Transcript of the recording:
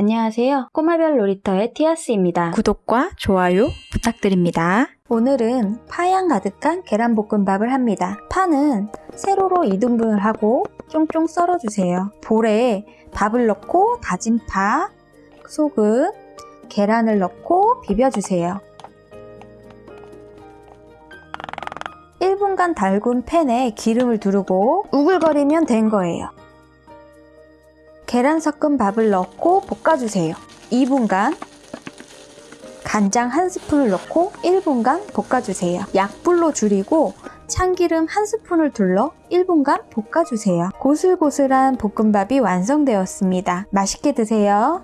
안녕하세요. 꼬마별 놀이터의 티아스입니다. 구독과 좋아요 부탁드립니다. 오늘은 파향 가득한 계란볶음밥을 합니다. 파는 세로로 2등분을 하고 쫑쫑 썰어주세요. 볼에 밥을 넣고 다진 파, 소금, 계란을 넣고 비벼주세요. 1분간 달군 팬에 기름을 두르고 우글거리면 된 거예요. 계란 섞은 밥을 넣고 볶아주세요. 2분간 간장 한 스푼을 넣고 1분간 볶아주세요. 약불로 줄이고 참기름 한 스푼을 둘러 1분간 볶아주세요. 고슬고슬한 볶음밥이 완성되었습니다. 맛있게 드세요.